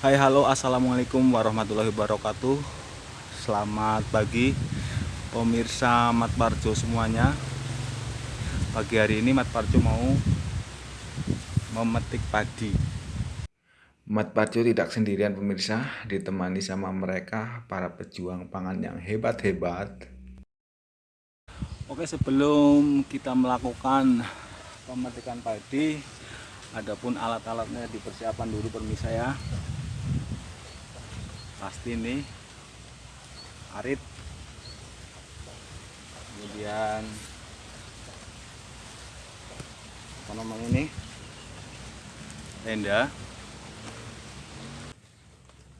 Hai halo. Assalamualaikum warahmatullahi wabarakatuh. Selamat pagi pemirsa Mat Parjo semuanya. Pagi hari ini Mat Parjo mau memetik padi. Mat Parjo tidak sendirian pemirsa. Ditemani sama mereka para pejuang pangan yang hebat-hebat. Oke sebelum kita melakukan pemetikan padi Adapun alat-alatnya dipersiapkan dulu permisa ya pasti nih arit. Kemudian apa namanya ini tenda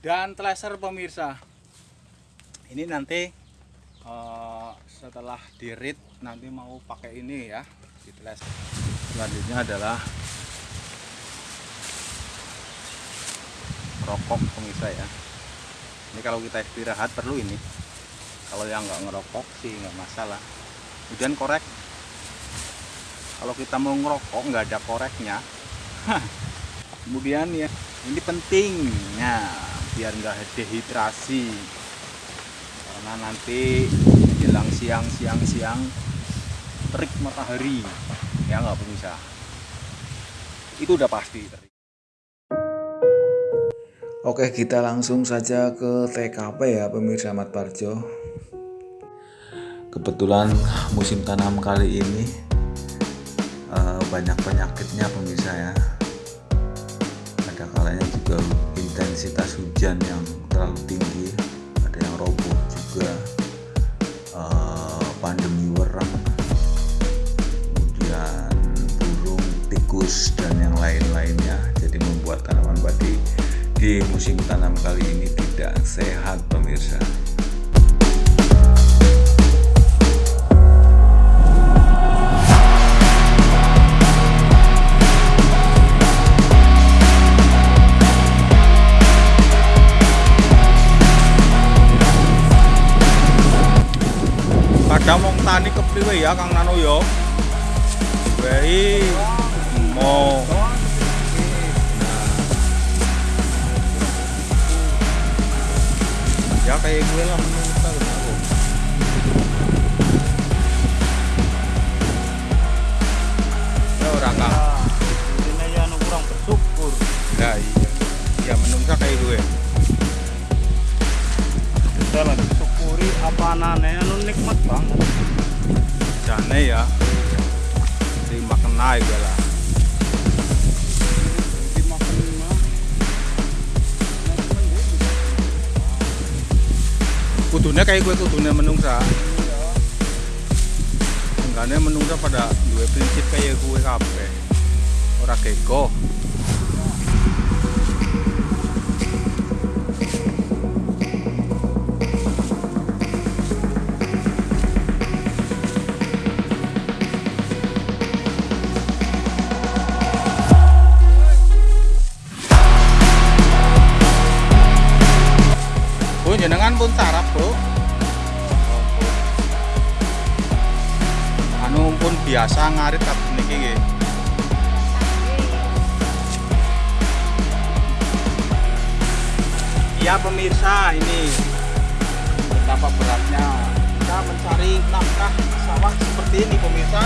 dan tracer pemirsa. Ini nanti uh, setelah dirit nanti mau pakai ini ya di tracer selanjutnya adalah rokok pemirsa ya ini kalau kita istirahat perlu ini. Kalau yang nggak ngerokok sih nggak masalah. Kemudian korek. Kalau kita mau ngerokok nggak ada koreknya. Kemudian ya ini pentingnya biar nggak dehidrasi. Karena nanti jelang siang siang siang terik matahari. Ya nggak bisa. Itu udah pasti terik Oke kita langsung saja ke TKP ya pemirsa Mat Parjo Kebetulan musim tanam kali ini uh, banyak penyakitnya pemirsa ya. Ada kalanya juga intensitas hujan yang terlalu tinggi Ada yang roboh juga di musim tanam kali ini tidak sehat pemirsa. Kadang mau tani kepriwe ya Kang Nano yo Wei mau kayak gue lah menurut aku ya orang kah? Ini ya kurang bersyukur. Ya iya. Ya menungsa kayak gue kita lah syukuri apa anane anu nikmat banget. Jane ya. Terima kenai gue lah kudunya kayak gue kudunya menungsa. Enggaknya menungsa pada dua prinsip kayak gue kape ora keko ngarit kat niki nggih. Iya pemirsa, ini betapa beratnya kita mencari nafkah sawah seperti ini pemirsa.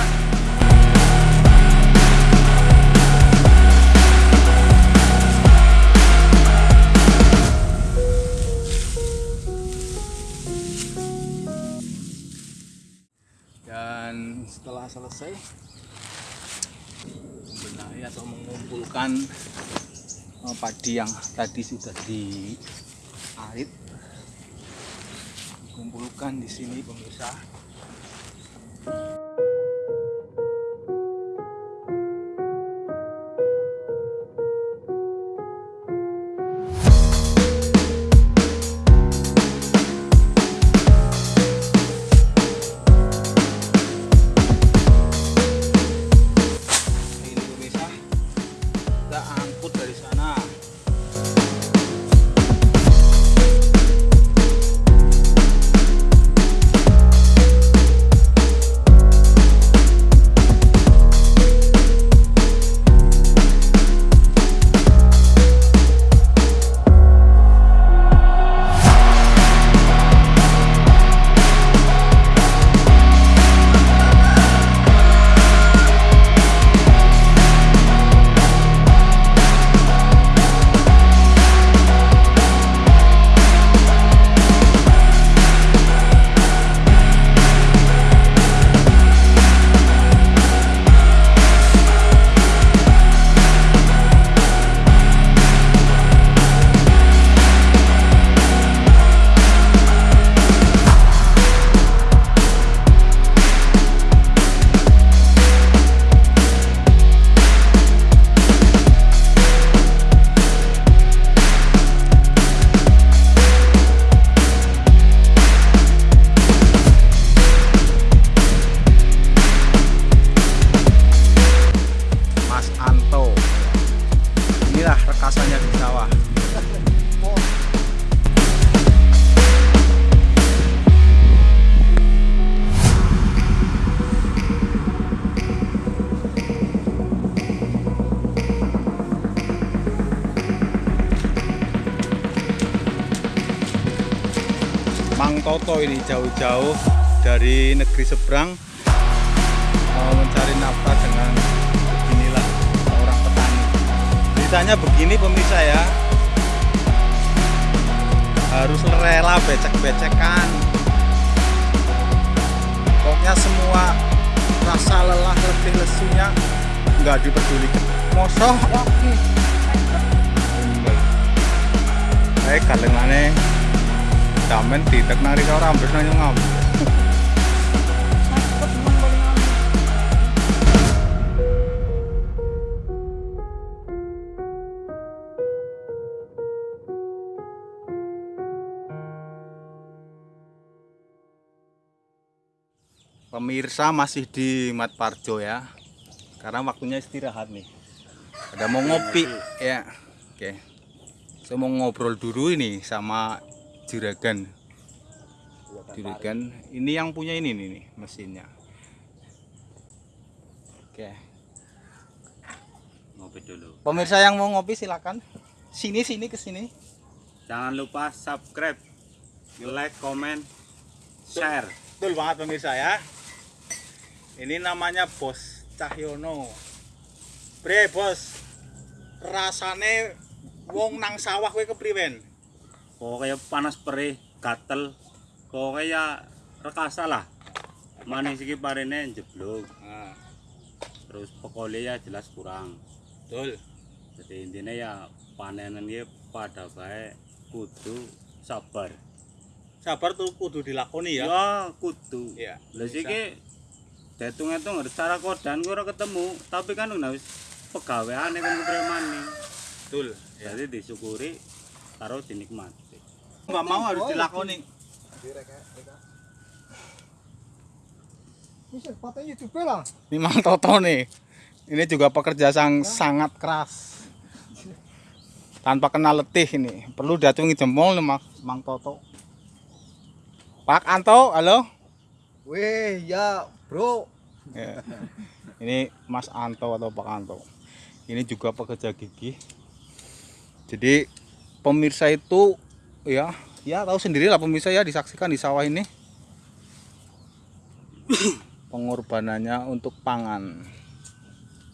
Setelah selesai. Membenahi atau mengumpulkan eh, padi yang tadi sudah diarit. Kumpulkan di sini pemirsa rasanya di sawah Mang Toto ini jauh-jauh dari negeri seberang mencari nafkah dengan Ceritanya begini pemirsa ya, harus rela becek-becekan. Pokoknya semua rasa lelah letih lesunya nggak dipedulikan. Mosok Eh kalengane damen ditek nari karo rambut nang. Pemirsa masih di Mat Parjo ya. Karena waktunya istirahat nih. Ada mau ngopi ya. Oke. Saya mau ngobrol dulu ini sama juragan. Juragan. Ini yang punya ini nih, nih mesinnya. Oke. Ngopi dulu. Pemirsa yang mau ngopi silakan. Sini sini ke sini. Jangan lupa subscribe, like, comment, share. Betul banget pemirsa ya. Ini namanya Bos Cahyono. Bre, Bos. Rasane wong nang sawah kowe kepriwen? Pokoknya panas perih, gatel. Pokoknya ya rekasa lah. Manis iki parene jeblok. Nah, Terus pokoknya ya jelas kurang. betul. Jadi intinya ya panenan iki pada baik kudu sabar. Sabar tuh kudu dilakoni ya. Ya kudu. Iya. Lah siki hitung-hitung secara kodan gue ora ketemu, tapi kan udah wis pegaweane kan kepremane. Betul. Ya. Jadi disyukuri karo dinikmati. Enggak mau harus dilakoni. Ini Mang Toto nih. Ini juga pekerja yang sangat keras. Tanpa kenal letih ini. Perlu diacungi jempol nih Mang, Mang Toto. Pak Anto, halo. Weh, ya bro. Ya. Ini Mas Anto atau Pak Anto. Ini juga pekerja gigi. Jadi pemirsa itu ya, ya tahu sendiri lah pemirsa ya disaksikan di sawah ini. Pengorbanannya untuk pangan.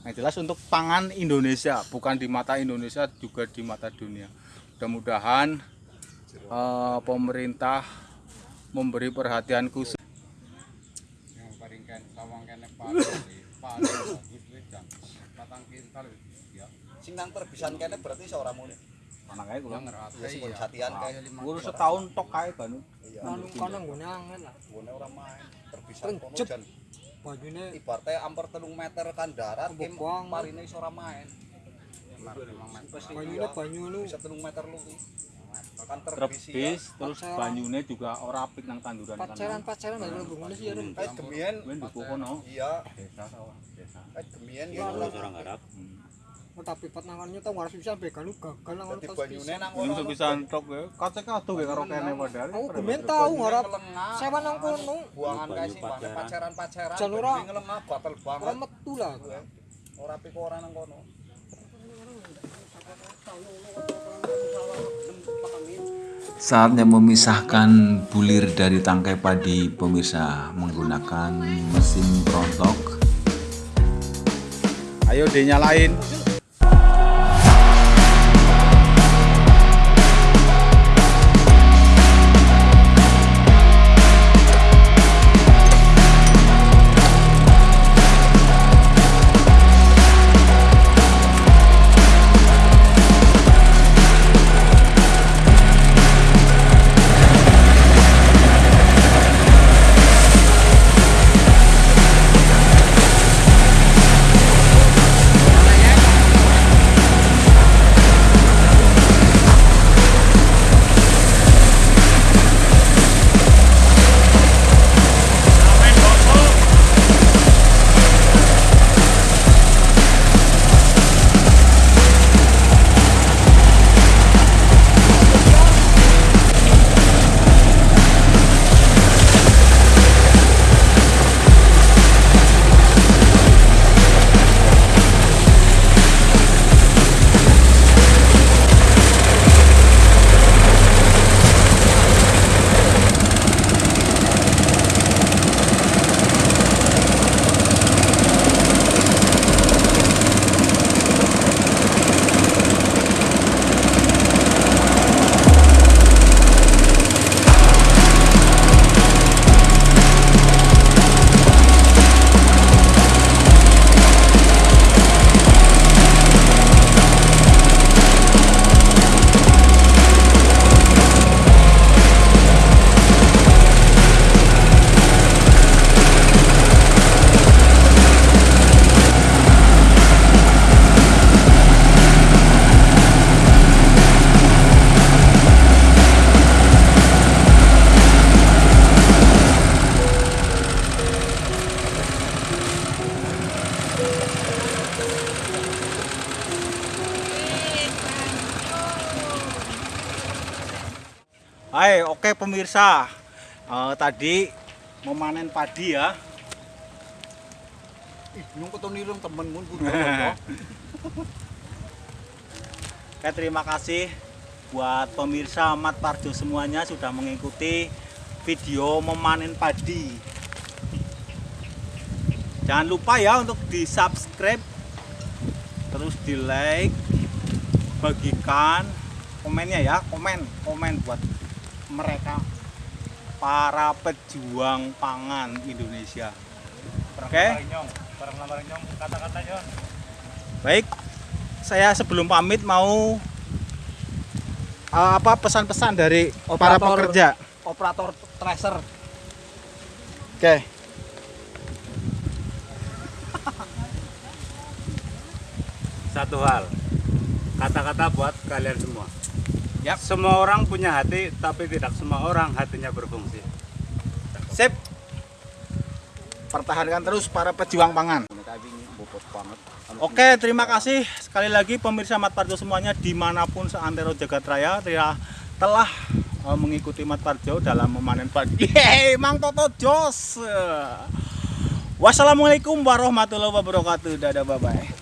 Yang jelas untuk pangan Indonesia, bukan di mata Indonesia juga di mata dunia. Mudah-mudahan eh, pemerintah memberi perhatian khusus kene paling paling bagus wis jam patang kintal ya Sing nang perbisan kene berarti seorang muni. Makanya kula ngerate Ya sing satian kae. ngurus setahun tok kae kan. Iya. Anu kono nggone lah. Gune ora main. Perbisan kono jan Bajune ibaratnya ampar telung meter kan darat kim parine iso ora main. banyune banyu anu Bisa telung meter lu. terbis terus banyune juga ora apik nang tanduran kan. Pacaran-pacaran nang bungune sih ya. Kayak gemien. Kuwi ndek kono. Iya. Desa sawah, desa. Kayak gemien ya ora orang harap. Oh tapi pet nangannya tau harus bisa begal gagal nang ngono. Banyune nang ngono. Wis bisa entok ya. Kacek aduh ge karo kene padahal. Oh gemien tau ngarap. Sewa nang kono. Buangan kae sih pacaran-pacaran. Jalur ngelemah batal banget. Ora metu lah. Ora apik ora nang kono. Tahu, tahu, Saatnya memisahkan bulir dari tangkai padi pemirsa menggunakan mesin perontok Ayo dinyalain. Oke pemirsa. Eh, tadi memanen padi ya. Ih, nyung ketonirung temenmu kudu. Oke, terima kasih buat pemirsa Mat Parjo semuanya sudah mengikuti video memanen padi. Jangan lupa ya untuk di subscribe, terus di like, bagikan komennya ya, komen, komen buat mereka para pejuang pangan Indonesia. Oke. Baik, saya sebelum pamit mau uh, apa pesan-pesan dari para Operator. pekerja. Operator tracer. Oke. satu hal kata-kata buat kalian semua Yap. semua orang punya hati tapi tidak semua orang hatinya berfungsi Sip. Pertahankan terus para pejuang pangan. Oke, terima kasih sekali lagi pemirsa Mat Parjo semuanya di mana pun seantero jagat raya telah, telah mengikuti Mat Parjo dalam memanen padi. Yeay, Mang Toto Jos. Wassalamualaikum warahmatullahi wabarakatuh. Dadah, bye bye.